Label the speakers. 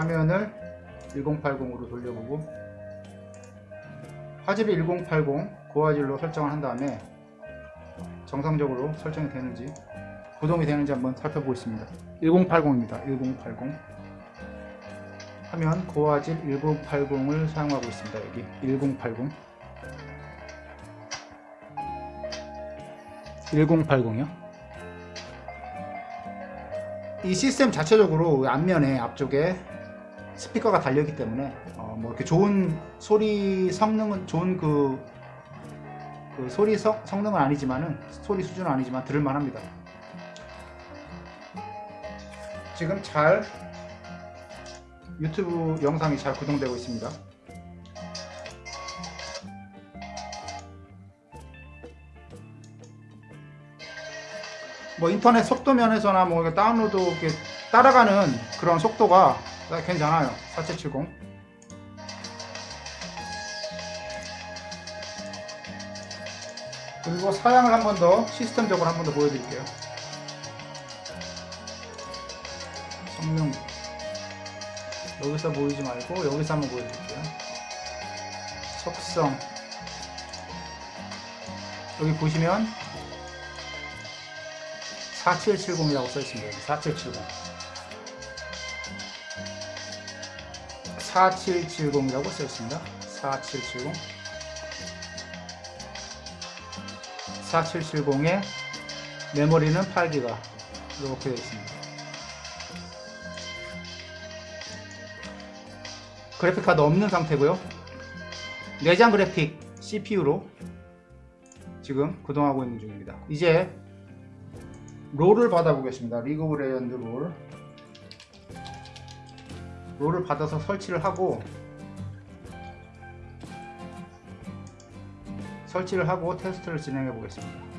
Speaker 1: 화면을 1080으로 돌려보고 화질이 1080 고화질로 설정을 한 다음에 정상적으로 설정이 되는지 구동이 되는지 한번 살펴보겠습니다. 1080입니다. 1080 화면 고화질 1080을 사용하고 있습니다. 여기 1080 1080이요? 이 시스템 자체적으로 앞면에 앞쪽에 스피커가 달려있기 때문에 어, 뭐 이렇게 좋은 소리 성능은 좋은 그, 그 소리 성, 성능은 아니지만은 소리 수준은 아니지만 들을만 합니다. 지금 잘 유튜브 영상이 잘 구동되고 있습니다. 뭐 인터넷 속도 면에서나 뭐 다운로드 따라가는 그런 속도가 괜찮아요. 4770 그리고 사양을 한 번 더 시스템적으로 한 번 더 보여드릴게요. 성능. 여기서 보이지 말고 여기서 한번 보여드릴게요. 속성. 여기 보시면 4770이라고 써있습니다. 여기 4770 4770이라고 써 있습니다. 4770 4770의 메모리는 8기가 이렇게 되어 있습니다. 그래픽카드 없는 상태고요. 내장 그래픽 CPU로 지금 구동하고 있는 중입니다. 이제 롤을 받아보겠습니다. 리그 오브 레전드 롤. 롤을 받아서 설치를 하고 설치를 하고 테스트를 진행해 보겠습니다.